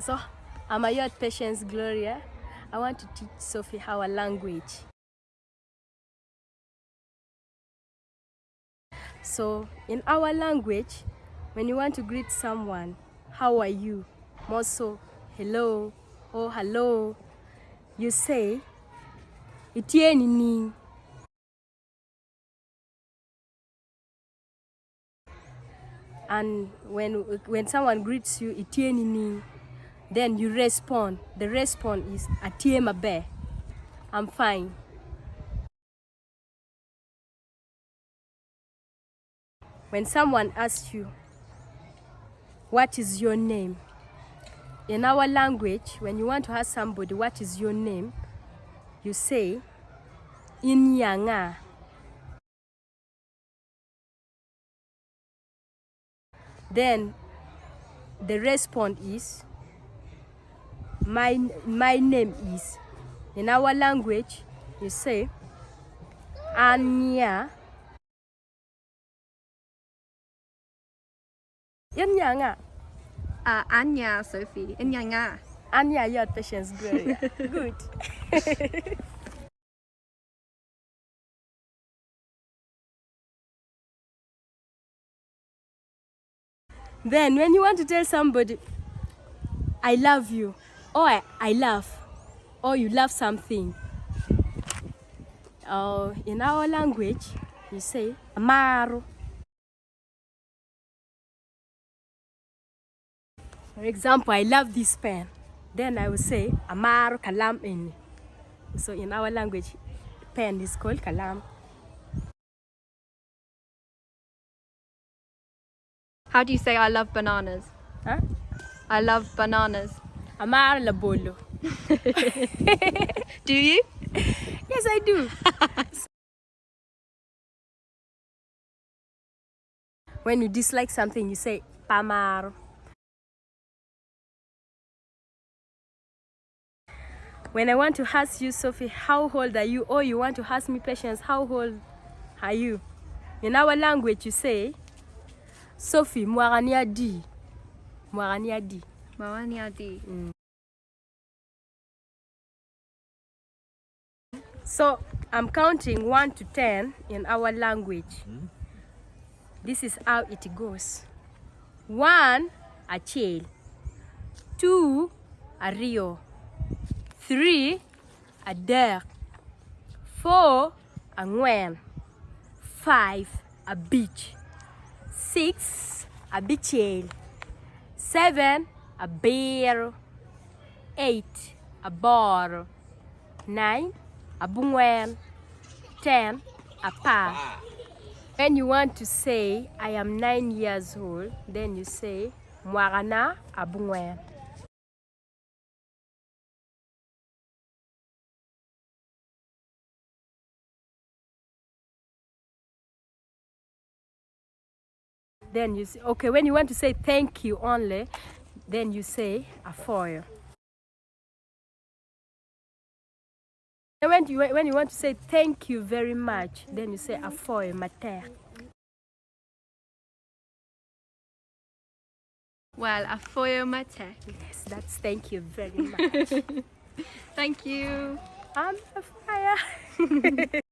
So, I'm a youth Patience Gloria. I want to teach Sophie our language. So, in our language, when you want to greet someone, how are you? More so, hello or hello, you say, itieni ni. And when, when someone greets you, itieni ni, then you respond. The response is atie mabe. I'm fine. When someone asks you, what is your name? In our language, when you want to ask somebody, what is your name? You say, Inyanga. Then the response is, my, my name is. In our language, you say, Anya. Inyanga. Uh, Anya, Sophie. Inyanga. Anya, your patience, Gloria. Good. then when you want to tell somebody, I love you, or I, I love, or you love something, uh, in our language, you say, Amaro. For example, I love this pen. Then I will say, Amaro kalam in. So in our language, pen is called kalam. How do you say I love bananas? Huh? I love bananas. Amar la bolo. Do you? Yes, I do. when you dislike something, you say Pamar. When I want to ask you, Sophie, how old are you? Or you want to ask me, Patience, how old are you? In our language, you say, Sophie, mwarania di. Mwarania di. Mawani di. So I'm counting 1 to 10 in our language. Hmm? This is how it goes. 1 a chill. 2 a rio. 3 a der. 4 a ngwen. 5 a beach. 6 a bichel. 7 a bear. 8 a bar. 9 a bungwen, 10 a pa. When you want to say, I am nine years old, then you say, Mwarana a bungwen. Then you say, okay, when you want to say thank you only, then you say a foil. And when you, when you want to say thank you very much, then you say a foil mater. Well, a foyo mate. Yes, that's thank you very much. Thank you. I'm a fire.